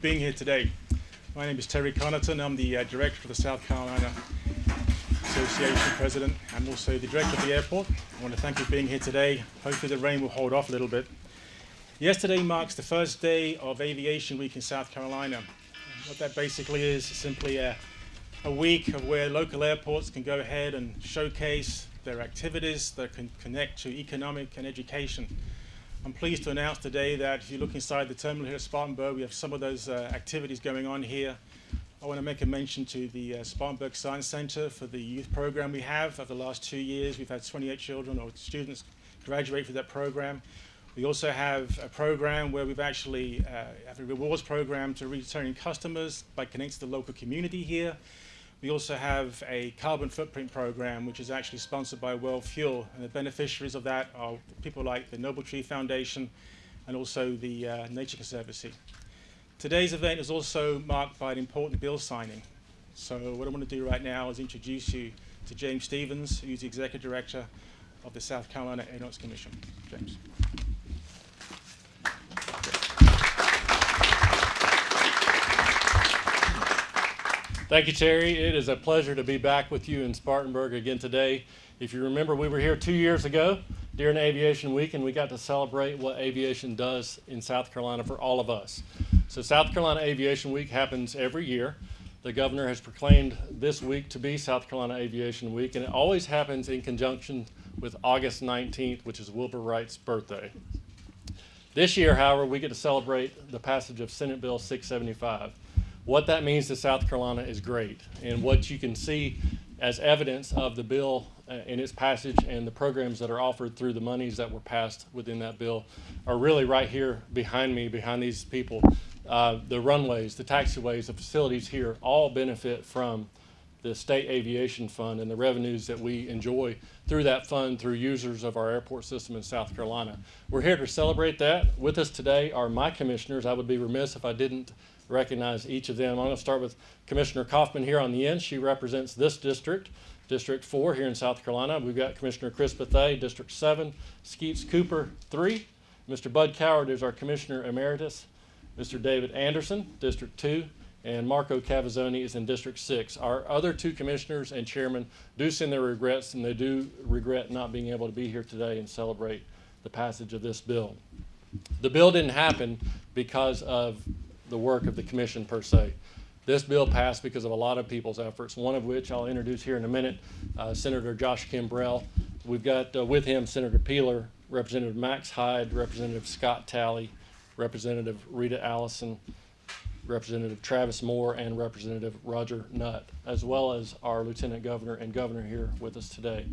being here today. My name is Terry Connaughton. I'm the uh, director of the South Carolina Association president. I'm also the director of the airport. I want to thank you for being here today. Hopefully the rain will hold off a little bit. Yesterday marks the first day of Aviation Week in South Carolina. What that basically is simply a, a week of where local airports can go ahead and showcase their activities that can connect to economic and education. I'm pleased to announce today that if you look inside the terminal here at Spartanburg, we have some of those uh, activities going on here. I want to make a mention to the uh, Spartanburg Science Center for the youth program we have. Over the last two years, we've had 28 children or students graduate from that program. We also have a program where we've actually uh, have a rewards program to returning customers by connecting to the local community here. We also have a carbon footprint program, which is actually sponsored by World Fuel, and the beneficiaries of that are people like the Noble Tree Foundation and also the uh, Nature Conservancy. Today's event is also marked by an important bill signing. So what I want to do right now is introduce you to James Stevens, who's the Executive Director of the South Carolina Aeronautics Commission. James. Thank you, Terry. It is a pleasure to be back with you in Spartanburg again today. If you remember, we were here two years ago during Aviation Week, and we got to celebrate what aviation does in South Carolina for all of us. So South Carolina Aviation Week happens every year. The governor has proclaimed this week to be South Carolina Aviation Week, and it always happens in conjunction with August 19th, which is Wilbur Wright's birthday. This year, however, we get to celebrate the passage of Senate Bill 675. What that means to South Carolina is great. And what you can see as evidence of the bill uh, in its passage and the programs that are offered through the monies that were passed within that bill are really right here behind me, behind these people. Uh, the runways, the taxiways, the facilities here all benefit from the state aviation fund and the revenues that we enjoy through that fund through users of our airport system in South Carolina. We're here to celebrate that. With us today are my commissioners. I would be remiss if I didn't recognize each of them. I'm going to start with Commissioner Kaufman here on the end. She represents this district, District 4 here in South Carolina. We've got Commissioner Chris Bethea, District 7, Skeets Cooper 3. Mr. Bud Coward is our Commissioner Emeritus. Mr. David Anderson, District 2, and Marco Cavazzoni is in District 6. Our other two commissioners and chairmen do send their regrets, and they do regret not being able to be here today and celebrate the passage of this bill. The bill didn't happen because of the work of the commission per se. This bill passed because of a lot of people's efforts, one of which I'll introduce here in a minute, uh, Senator Josh Kimbrell. We've got uh, with him Senator Peeler, Representative Max Hyde, Representative Scott Talley, Representative Rita Allison, Representative Travis Moore, and Representative Roger Nutt, as well as our Lieutenant Governor and Governor here with us today.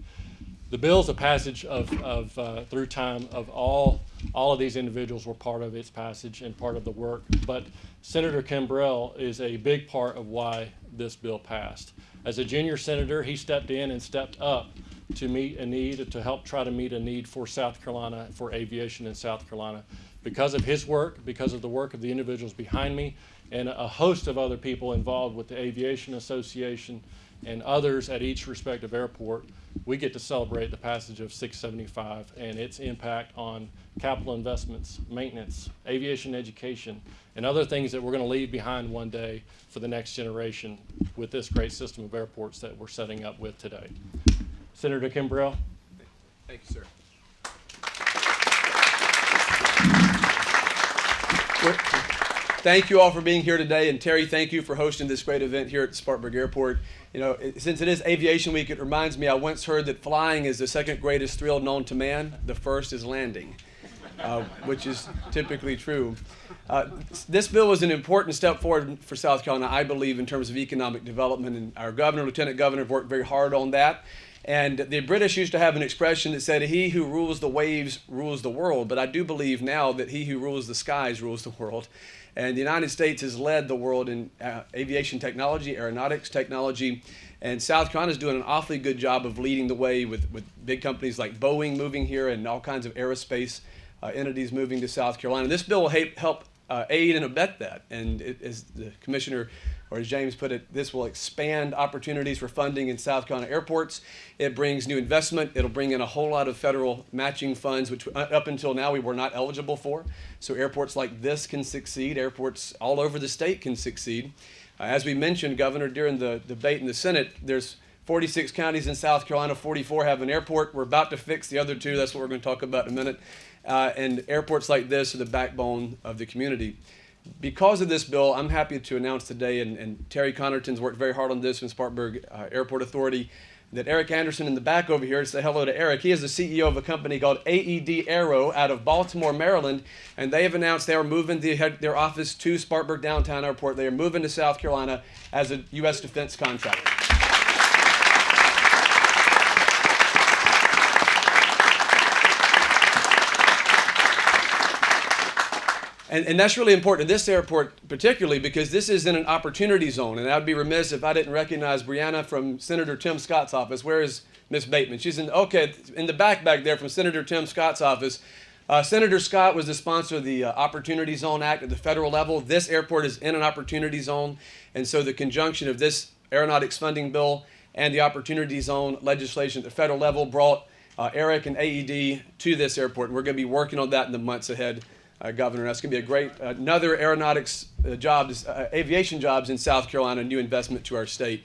The bill is a passage of, of uh, through time of all all of these individuals were part of its passage and part of the work. But Senator Kimbrell is a big part of why this bill passed. As a junior senator, he stepped in and stepped up to meet a need, to help try to meet a need for South Carolina, for aviation in South Carolina. Because of his work, because of the work of the individuals behind me, and a host of other people involved with the Aviation Association and others at each respective airport, we get to celebrate the passage of 675 and its impact on capital investments, maintenance, aviation education, and other things that we're going to leave behind one day for the next generation with this great system of airports that we're setting up with today. Senator Kimbrell. Thank you, sir. Thank you all for being here today, and Terry, thank you for hosting this great event here at Spartanburg Airport. You know, since it is Aviation Week, it reminds me I once heard that flying is the second greatest thrill known to man. The first is landing, uh, which is typically true. Uh, this bill was an important step forward for South Carolina, I believe, in terms of economic development, and our governor, lieutenant governor, have worked very hard on that. And the British used to have an expression that said, He who rules the waves rules the world. But I do believe now that he who rules the skies rules the world. And the United States has led the world in uh, aviation technology, aeronautics technology. And South Carolina is doing an awfully good job of leading the way with, with big companies like Boeing moving here and all kinds of aerospace uh, entities moving to South Carolina. This bill will help uh, aid and abet that. And it, as the commissioner, or as James put it, this will expand opportunities for funding in South Carolina airports. It brings new investment. It'll bring in a whole lot of federal matching funds, which uh, up until now we were not eligible for. So airports like this can succeed. Airports all over the state can succeed. Uh, as we mentioned, Governor, during the debate in the Senate, there's 46 counties in South Carolina, 44 have an airport. We're about to fix the other two. That's what we're going to talk about in a minute. Uh, and airports like this are the backbone of the community. Because of this bill, I'm happy to announce today, and, and Terry Connerton's worked very hard on this in Spartanburg uh, Airport Authority, that Eric Anderson in the back over here, say hello to Eric. He is the CEO of a company called AED Aero out of Baltimore, Maryland, and they have announced they are moving the, their office to Spartanburg Downtown Airport. They are moving to South Carolina as a U.S. defense contractor. And, and that's really important to this airport, particularly because this is in an opportunity zone. And I'd be remiss if I didn't recognize Brianna from Senator Tim Scott's office. Where is Miss Bateman? She's in, okay, in the back back there from Senator Tim Scott's office. Uh, Senator Scott was the sponsor of the uh, Opportunity Zone Act at the federal level. This airport is in an opportunity zone. And so the conjunction of this aeronautics funding bill and the Opportunity Zone legislation at the federal level brought uh, Eric and AED to this airport. And we're going to be working on that in the months ahead uh, Governor. That's going to be a great, another aeronautics uh, jobs, uh, aviation jobs in South Carolina, new investment to our state.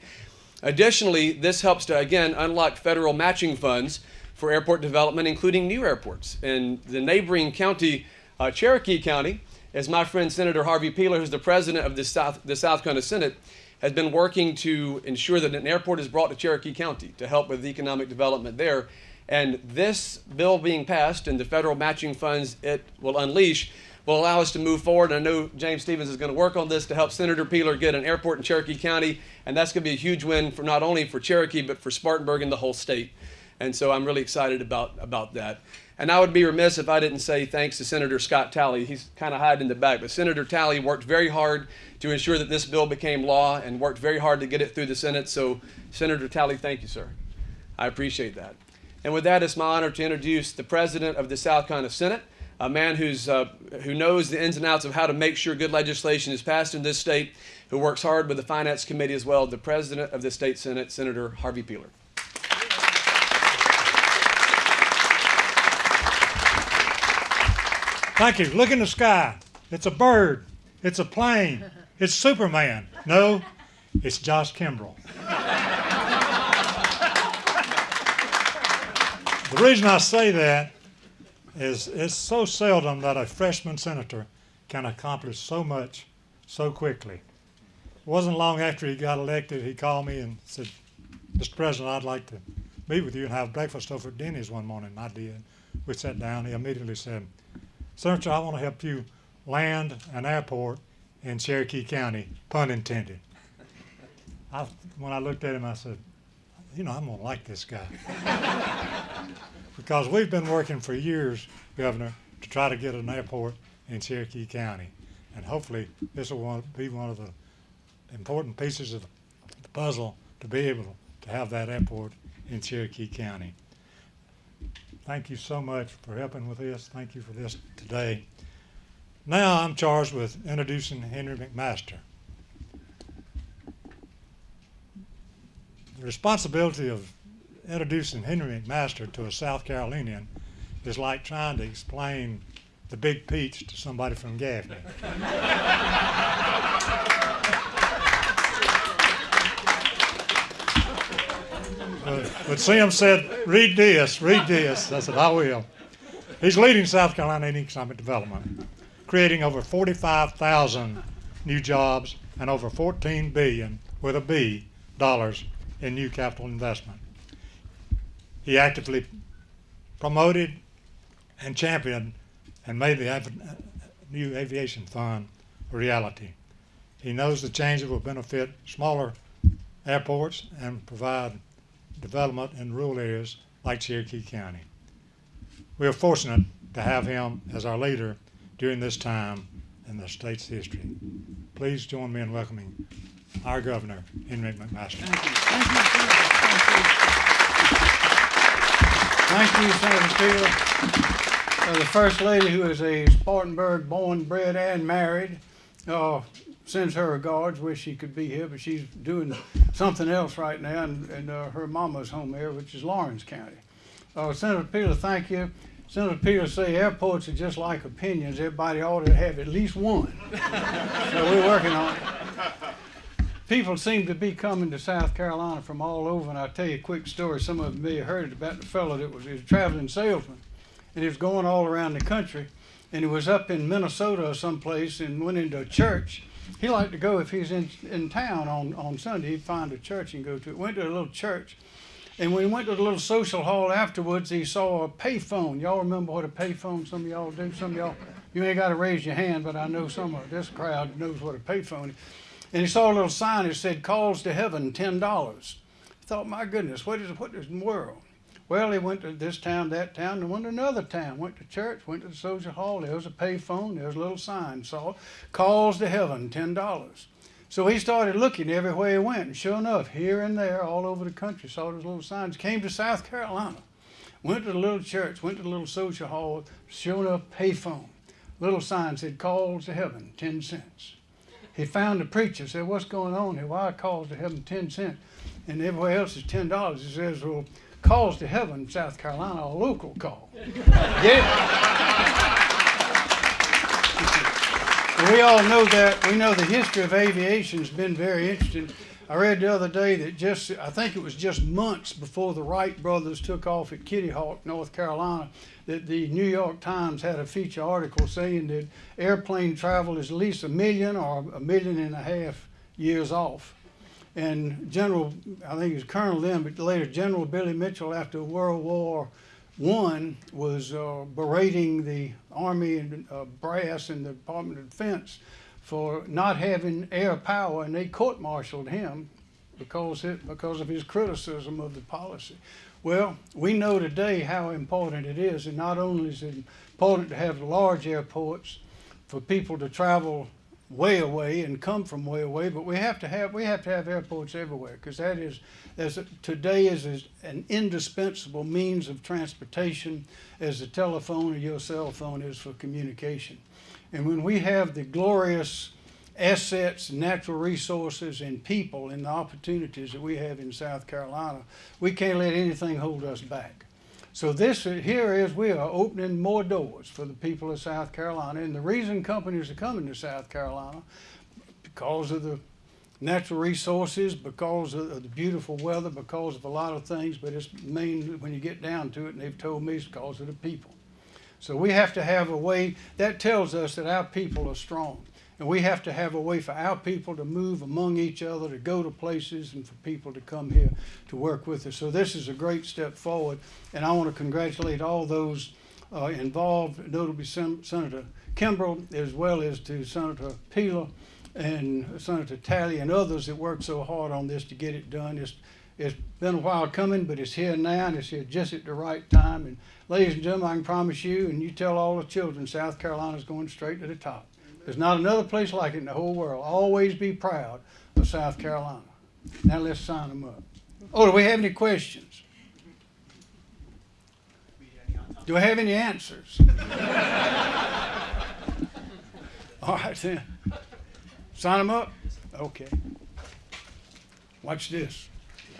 Additionally, this helps to, again, unlock federal matching funds for airport development, including new airports. In the neighboring county, uh, Cherokee County, as my friend Senator Harvey Peeler, who's the president of the South, the South Carolina Senate, has been working to ensure that an airport is brought to Cherokee County to help with economic development there. And this bill being passed and the federal matching funds it will unleash will allow us to move forward. And I know James Stevens is going to work on this to help Senator Peeler get an airport in Cherokee County. And that's going to be a huge win for not only for Cherokee, but for Spartanburg and the whole state. And so I'm really excited about, about that. And I would be remiss if I didn't say thanks to Senator Scott Talley. He's kind of hiding in the back, but Senator Talley worked very hard to ensure that this bill became law and worked very hard to get it through the Senate. So, Senator Talley, thank you, sir. I appreciate that. And with that, it's my honor to introduce the president of the South Carolina Senate, a man who's, uh, who knows the ins and outs of how to make sure good legislation is passed in this state, who works hard with the Finance Committee as well, the president of the state Senate, Senator Harvey Peeler. Thank you. Look in the sky. It's a bird. It's a plane. It's Superman. No, it's Josh Kimbrell. The reason I say that is it's so seldom that a freshman senator can accomplish so much so quickly. It wasn't long after he got elected, he called me and said, Mr. President, I'd like to meet with you and have breakfast over at Denny's one morning. I did. We sat down. He immediately said, Senator, I want to help you land an airport in Cherokee County, pun intended. I, when I looked at him, I said, you know, I'm going to like this guy. because we've been working for years, Governor, to try to get an airport in Cherokee County. And hopefully this will be one of the important pieces of the puzzle to be able to have that airport in Cherokee County. Thank you so much for helping with this. Thank you for this today. Now I'm charged with introducing Henry McMaster. The responsibility of introducing Henry McMaster to a South Carolinian is like trying to explain the big peach to somebody from Gaffney. but, but said, read this, read this. I said, I will. He's leading South Carolina in economic development, creating over 45,000 new jobs and over 14 billion with a B dollars in new capital investment. He actively promoted and championed and made the new aviation fund a reality. He knows the changes will benefit smaller airports and provide development in rural areas like Cherokee County. We are fortunate to have him as our leader during this time in the state's history. Please join me in welcoming our governor, Henry McMaster. Thank you. Thank you, Thank you. Thank you, Senator Peeler. uh, the First Lady, who is a Spartanburg born, bred, and married, uh, sends her regards. Wish she could be here, but she's doing something else right now, and, and uh, her mama's home here, which is Laurens County. Uh, Senator Peeler, thank you. Senator Peeler say airports are just like opinions. Everybody ought to have at least one. so we're working on it. People seem to be coming to South Carolina from all over, and I'll tell you a quick story. Some of you may have heard it about the fellow that was, was a traveling salesman, and he was going all around the country, and he was up in Minnesota or someplace and went into a church. He liked to go if he's in, in town on, on Sunday, he'd find a church and go to it. Went to a little church, and when he went to the little social hall afterwards, he saw a payphone. Y'all remember what a payphone? Some of y'all do. Some of y'all, you ain't got to raise your hand, but I know some of this crowd knows what a payphone is. And he saw a little sign that said "Calls to Heaven, ten dollars." He thought, "My goodness, what is what is in the world?" Well, he went to this town, that town, and went to another town. Went to church, went to the social hall. There was a payphone. There was a little sign. Saw "Calls to Heaven, ten dollars." So he started looking everywhere he went, and sure enough, here and there, all over the country, saw those little signs. Came to South Carolina, went to the little church, went to the little social hall, sure enough, payphone. Little sign said, "Calls to Heaven, ten cents." He found the preacher, said, "What's going on here? Why are calls to heaven ten cents, and everywhere else is ten dollars?" He says, "Well, calls to heaven, South Carolina, a local call." It? We all know that. We know the history of aviation's been very interesting. I read the other day that just, I think it was just months before the Wright brothers took off at Kitty Hawk, North Carolina, that the New York Times had a feature article saying that airplane travel is at least a million or a million and a half years off. And General, I think he was Colonel then, but later General Billy Mitchell, after World War One, was uh, berating the Army and uh, brass and the Department of Defense for not having air power, and they court-martialed him because it, because of his criticism of the policy. Well, we know today how important it is, and not only is it important to have large airports for people to travel way away and come from way away, but we have to have we have to have airports everywhere because that is as today is, is an indispensable means of transportation as the telephone or your cell phone is for communication. And when we have the glorious assets, natural resources, and people and the opportunities that we have in South Carolina, we can't let anything hold us back. So this here is we are opening more doors for the people of South Carolina, and the reason companies are coming to South Carolina because of the natural resources, because of the beautiful weather, because of a lot of things. But it's main when you get down to it, and they've told me it's because of the people. So we have to have a way that tells us that our people are strong. And we have to have a way for our people to move among each other, to go to places, and for people to come here to work with us. So this is a great step forward. And I want to congratulate all those uh, involved, notably Sen- Senator Kimbrell, as well as to Senator Peeler and Senator Talley and others that worked so hard on this to get it done. It's, it's been a while coming, but it's here now, and it's here just at the right time. And ladies and gentlemen, I can promise you, and you tell all the children, South Carolina's going straight to the top. There's not another place like it in the whole world. Always be proud of South Carolina. Now let's sign them up. Oh, do we have any questions? Do we have any answers? All right then. Sign them up? Okay. Watch this.